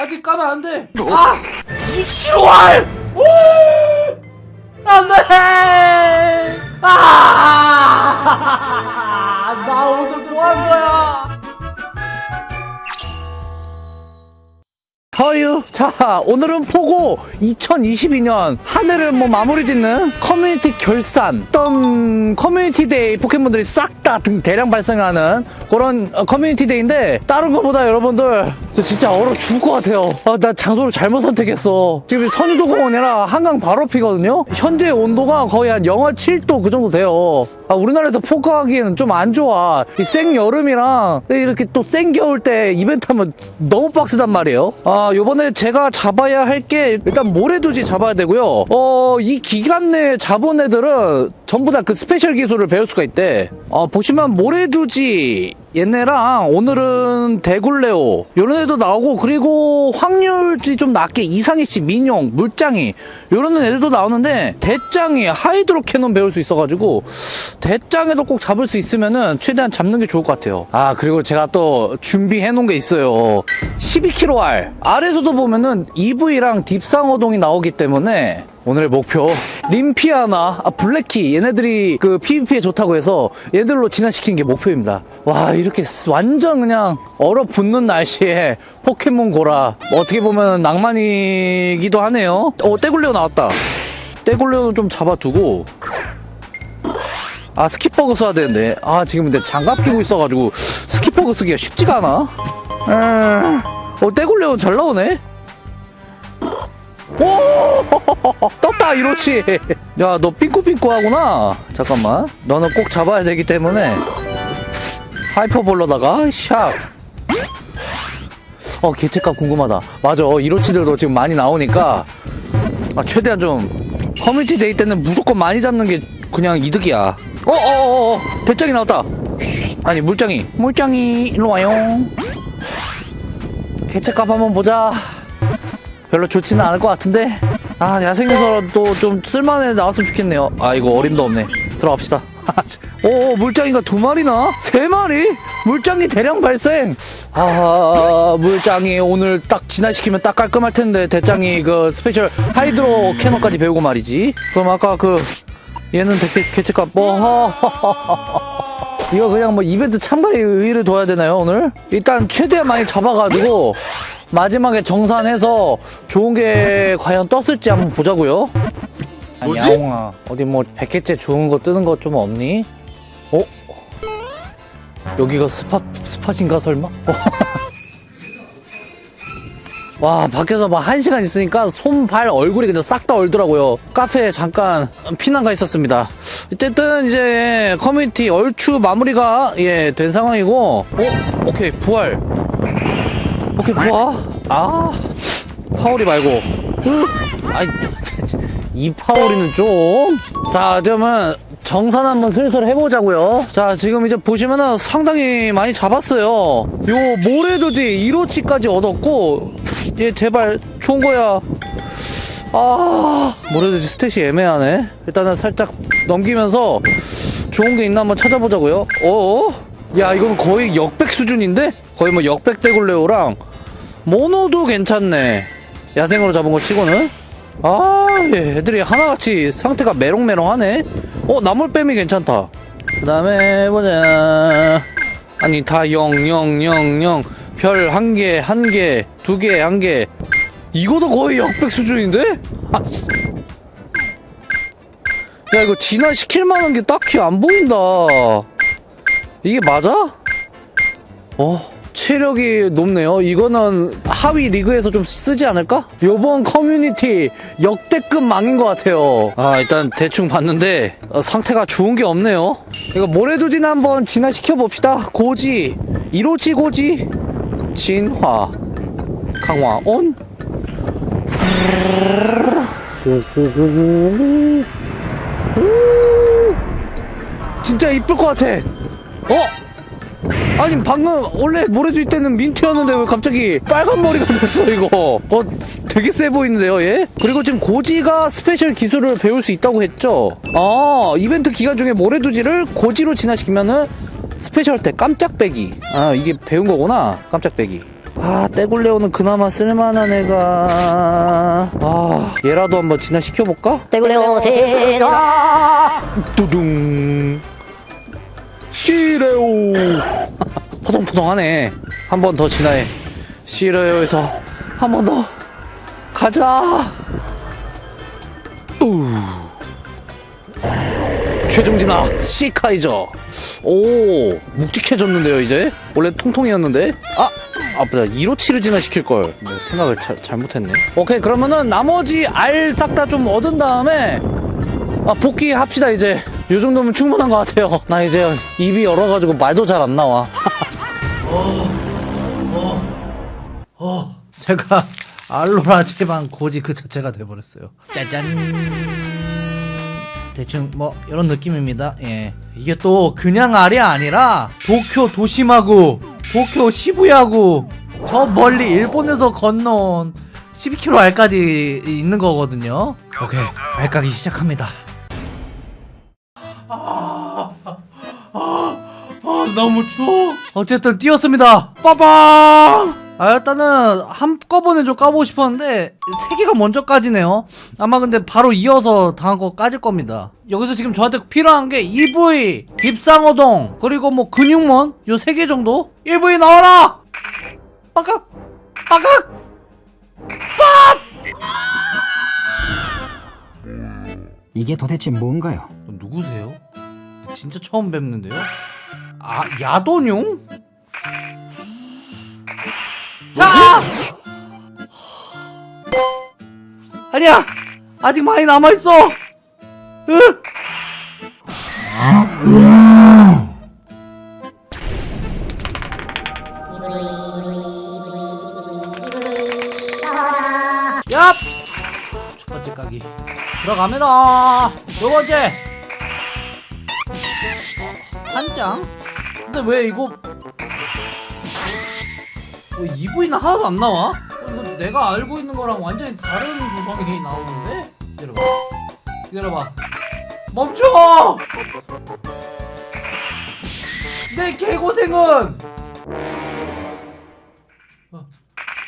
아직 까면 안 돼. 아! 2kg! 오! 안 돼! 아! 나 오늘 뭐 한 거야? 허유 자 오늘은 포고 2022년 한 해를 뭐 마무리 짓는 커뮤니티 결산 어떤 커뮤니티 데이 포켓몬들이 싹 다 대량 발생하는 그런 어, 커뮤니티 데이인데 다른 것보다 여러분들 저 진짜 얼어 죽을 것 같아요. 아, 나 장소를 잘못 선택했어. 지금 선유도 공원이라 한강 바로 앞이거든요? 현재 온도가 거의 한 영하 7도 그 정도 돼요. 아, 우리나라에서 포고하기에는 좀 안 좋아. 이 생 여름이랑 이렇게 또 생 겨울 때 이벤트 하면 너무 빡세단 말이에요. 아 요번에 제가 잡아야 할 게 일단 모래두지 잡아야 되고요. 어 이 기간 내에 잡은 애들은 전부 다 그 스페셜 기술을 배울 수가 있대. 어 보시면 모래두지 얘네랑 오늘은 대굴레오 요런 애도 나오고 그리고 확률이 좀 낮게 이상해씨 미뇽 물짱이. 요런 애들도 나오는데 대짱이 하이드로 캐논 배울 수 있어가지고 대장에도 꼭 잡을 수 있으면은 최대한 잡는 게 좋을 것 같아요. 아 그리고 제가 또 준비해 놓은 게 있어요. 12kgR 아래서도 보면은 EV랑 딥상어동이 나오기 때문에 오늘의 목표. 림피아나 아, 블랙키 얘네들이 그 PVP에 좋다고 해서 얘들로 진화시키는 게 목표입니다. 와 이렇게 스- 완전 그냥 얼어붙는 날씨에 포켓몬 고라. 뭐 어떻게 보면 낭만이기도 하네요. 어 떼굴레오 나왔다. 대굴레오는 좀 잡아두고. 아 skip버그 써야 되는데. 아 지금 근데 장갑 끼고 있어가지고 skip버그 쓰기가 쉽지가 않아. 음, 어 대굴레오 잘 나오네 오 떴다 이로치 야 너 삥꾸삥꾸 하구나 잠깐만 너는 꼭 잡아야 되기 때문에 하이퍼볼로다가 샥 어, 개체값 궁금하다. 맞아. 이로치들도 지금 많이 나오니까, 아, 최대한 좀, 커뮤니티 데이 때는 무조건 많이 잡는 게 그냥 이득이야. 어, 어, 어, 어, 대짱이 나왔다. 아니, 물짱이. 물짱이, 일로 와요. 개체값 한번 보자. 별로 좋지는 않을 것 같은데. 아, 야생에서도 좀 쓸만해 나왔으면 좋겠네요. 아, 이거 어림도 없네. 들어갑시다. 오, 물짱이가 두 마리나? 세 마리? 물짱이 대량 발생. 아, 물짱이 오늘 딱 진화시키면 딱 깔끔할 텐데 대짱이 그 스페셜 하이드로 캐논까지 배우고 말이지. 그럼 아까 그 얘는 대체 개체값 뭐 이거 그냥 뭐 이벤트 참가에 의의를 둬야 되나요 오늘? 일단 최대한 많이 잡아가지고 마지막에 정산해서 좋은 게 과연 떴을지 한번 보자고요. 아니, 뭐지? 야옹아 어디 뭐 100개째 좋은 거 뜨는 거 좀 없니? 어? 여기가 스팟 스팟인가 설마? 어. 와 밖에서 막 한 시간 있으니까 손, 발, 얼굴이 그냥 싹 다 얼더라고요 카페에 잠깐 피난 가 있었습니다 어쨌든 이제 커뮤니티 얼추 마무리가 예 된 상황이고 어? 오케이 부활 오케이 부활 아 파오리 말고 으, 아이 이 파오리는 좀. 자, 그러면 정산 한번 슬슬 해보자고요. 자, 지금 이제 보시면은 상당히 많이 잡았어요. 요 모래도지 1호치까지 얻었고, 얘 제발 좋은 거야. 아, 모래도지 스탯이 애매하네. 일단은 살짝 넘기면서 좋은 게 있나 한번 찾아보자고요. 어? 야, 이건 거의 역백 수준인데? 거의 뭐 역백 대굴레오랑 모노도 괜찮네. 야생으로 잡은 거 치고는. 아, 예, 애들이 하나같이 상태가 메롱메롱하네? 어, 나물뱀이 괜찮다. 그 다음에, 보자. 아니, 다 0, 0, 0, 0. 별 한 개, 한 개, 두 개, 한 개. 이거도 거의 역백 수준인데? 아, 씨. 야, 이거 진화시킬 만한 게 딱히 안 보인다. 이게 맞아? 어, 체력이 높네요. 이거는 하위 리그에서 좀 쓰지 않을까? 요번 커뮤니티 역대급 망인 것 같아요. 아, 일단 대충 봤는데 어, 상태가 좋은 게 없네요. 이거 모래두진 한번 진화시켜 봅시다. 고지, 이로치 고지, 진화, 강화 온. 진짜 이쁠 것 같아. 어? 아니 방금 원래 모래두지일 때는 민트였는데 왜 갑자기 빨간 머리가 됐어 이거 어 되게 세 보이는데요 얘? 그리고 지금 고지가 스페셜 기술을 배울 수 있다고 했죠 아 이벤트 기간 중에 모래두지를 고지로 진화시키면은 스페셜 때 깜짝베기. 아 이게 배운 거구나 깜짝베기. 아 대굴레오는 그나마 쓸만한 애가. 아 얘라도 한번 진화시켜볼까? 대굴레오 제라 두둥. 씨레오. 포동포동하네. 한 번 더 진화해. 씨레오에서 한 번 더 가자 최종 진화 시카이저. 오 묵직해졌는데요 이제? 원래 통통이었는데? 아 아프다. 2로치를 진화시킬걸. 네, 생각을 자, 잘못했네. 오케이 그러면은 나머지 알 싹 다 좀 얻은 다음에 아 복귀합시다 이제. 요 정도면 충분한 것 같아요. 나 이제 입이 열어가지고 말도 잘 안 나와. 제가 알로라지만 고지 그 자체가 돼버렸어요. 짜잔. 대충 뭐 이런 느낌입니다. 예. 이게 또 그냥 알이 아니라 도쿄 도시마구, 도쿄 시부야구, 저 멀리 일본에서 건너온 12km 알까지 있는 거거든요. 오케이, 알 까기 시작합니다. 아 너무 추워 어쨌든 뛰었습니다 빠방 아 일단은 한꺼번에 좀 까보고 싶었는데 세 개가 먼저 까지네요 아마 근데 바로 이어서 다음 거 까질 겁니다 여기서 지금 저한테 필요한 게 EV 깁상어동 그리고 뭐 근육몬 요 세 개 정도 EV 나와라 빠각 빠각 이게 도대체 뭔가요? 누구세요? 진짜 처음 뵙는데요? 아 야돈용? 자! 아니야! 아직 많이 남아있어! 으! 얍! 첫 번째 까기 들어갑니다 두 번째 한 장? 근데 왜 이거 왜 EV는 하나도 안 나와? 어, 이거 내가 알고 있는 거랑 완전히 다른 구성이 나오는데? 기다려봐 기다려봐 멈춰! 내 개고생은! 어.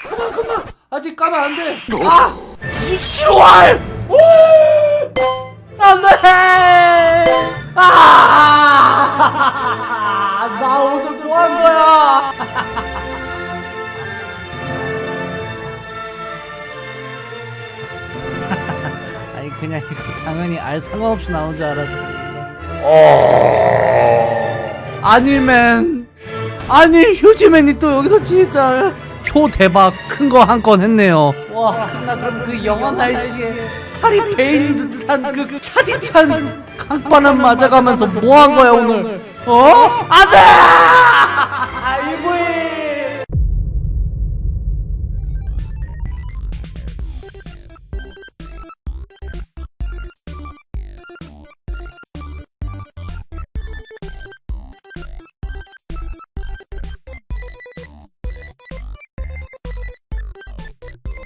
그만 그만! 아직 까면 안 돼! 아! 2kg알! 안 돼! 아! 나 오늘 뭐 한 거야? 그냥 이거 당연히 알 상관없이 나온 줄 알았지. 아닐맨 아닐 휴지맨이 또 여기서 진짜 초대박 큰 거 한 건 했네요. 와, 나 그럼 그 영원 날씨에 살이 베인 듯한 그 차디찬 강바람 맞아가면서 뭐 한 거야 오늘? 어? 안돼!